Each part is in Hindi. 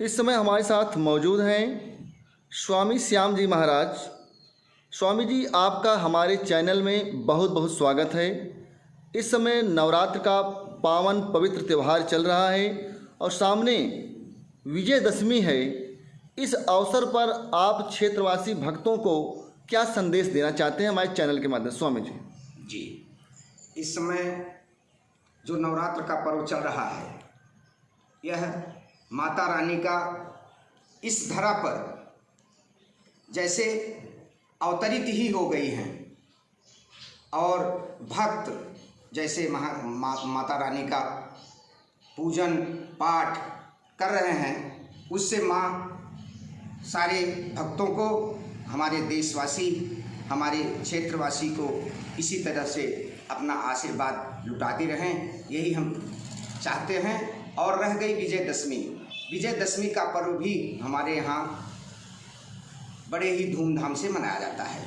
इस समय हमारे साथ मौजूद हैं स्वामी श्याम जी महाराज। स्वामी जी, आपका हमारे चैनल में बहुत बहुत स्वागत है। इस समय नवरात्र का पावन पवित्र त्यौहार चल रहा है और सामने विजयदशमी है। इस अवसर पर आप क्षेत्रवासी भक्तों को क्या संदेश देना चाहते हैं हमारे चैनल के माध्यम स्वामी जी। जी, इस समय जो नवरात्र का पर्व चल रहा है, यह माता रानी का इस धरा पर जैसे अवतरित ही हो गई हैं। और भक्त जैसे महा मा, माता रानी का पूजन पाठ कर रहे हैं उससे माँ सारे भक्तों को हमारे देशवासी हमारे क्षेत्रवासी को इसी तरह से अपना आशीर्वाद लुटाते रहें यही हम चाहते हैं। और रह गई विजयदशमी। विजयदशमी का पर्व भी हमारे यहाँ बड़े ही धूमधाम से मनाया जाता है।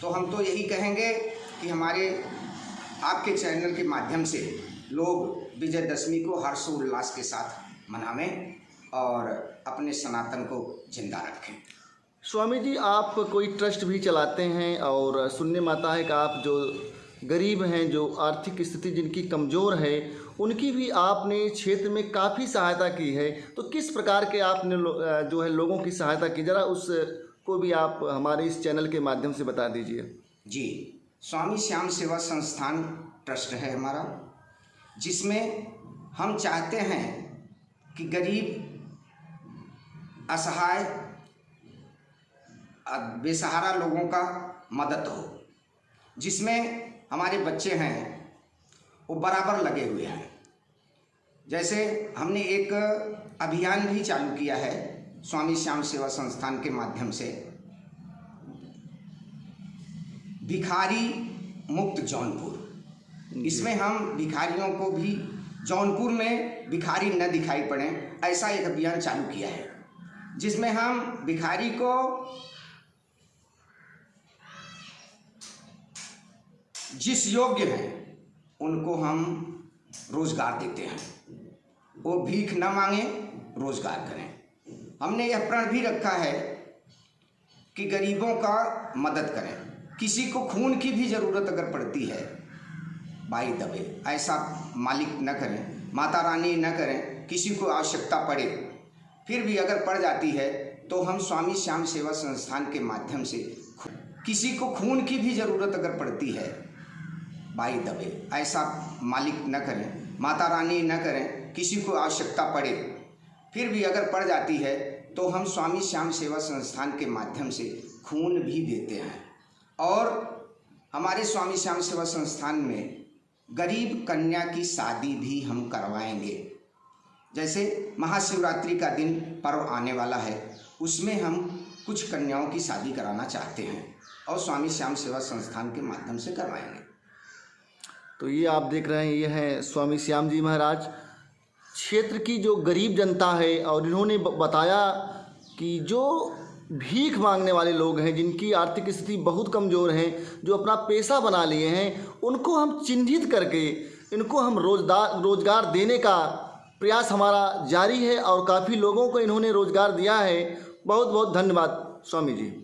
तो हम तो यही कहेंगे कि हमारे, आपके चैनल के माध्यम से लोग विजयदशमी को हर्षोल्लास के साथ मनावें और अपने सनातन को ज़िंदा रखें। स्वामी जी, आप कोई ट्रस्ट भी चलाते हैं और सुनने में आता है कि आप जो गरीब हैं, जो आर्थिक स्थिति जिनकी कमज़ोर है उनकी भी आपने क्षेत्र में काफ़ी सहायता की है। तो किस प्रकार के आपने जो है लोगों की सहायता की? ज़रा उस को भी आप हमारे इस चैनल के माध्यम से बता दीजिए। जी, स्वामी श्याम सेवा संस्थान ट्रस्ट है हमारा, जिसमें हम चाहते हैं कि गरीब, असहाय बेसहारा लोगों का मदद हो, जिसमें हमारे बच्चे हैं वो बराबर लगे हुए हैं। जैसे हमने एक अभियान भी चालू किया है स्वामी श्याम सेवा संस्थान के माध्यम से। भिखारी मुक्त जौनपुर। इसमें हम भिखारियों को भी जौनपुर में भिखारी न दिखाई पड़े ऐसा एक अभियान चालू किया है जिसमें हम भिखारी को जिस योग्य हैं उनको हम रोज़गार देते हैं। वो भीख न मांगे, रोज़गार करें। हमने यह प्रण भी रखा है कि गरीबों का मदद करें। किसी को खून की भी ज़रूरत अगर पड़ती है भाई दबे। ऐसा मालिक न करें, माता रानी न करें, किसी को आवश्यकता पड़े, फिर भी अगर पड़ जाती है तो हम स्वामी श्याम सेवा संस्थान के माध्यम से किसी को खून की भी ज़रूरत अगर पड़ती है भाई दबे। ऐसा मालिक न करें, माता रानी न करें, किसी को आवश्यकता पड़े। फिर भी अगर पड़ जाती है तो हम स्वामी श्याम सेवा संस्थान के माध्यम से खून भी देते हैं। और हमारे स्वामी श्याम सेवा संस्थान में गरीब कन्या की शादी भी हम करवाएँगे। जैसे महाशिवरात्रि का दिन पर्व आने वाला है, उसमें हम कुछ कन्याओं की शादी कराना चाहते हैं और स्वामी श्याम सेवा संस्थान के माध्यम से करवाएँगे। तो ये आप देख रहे हैं, ये हैं स्वामी श्याम जी महाराज। क्षेत्र की जो गरीब जनता है, और इन्होंने बताया कि जो भीख मांगने वाले लोग हैं, जिनकी आर्थिक स्थिति बहुत कमज़ोर है, जो अपना पेशा बना लिए हैं, उनको हम चिन्हित करके, इनको हम रोज़गार रोज़गार देने का प्रयास हमारा जारी है, और काफ़ी लोगों को इन्होंने रोज़गार दिया है। बहुत बहुत धन्यवाद, स्वामी जी।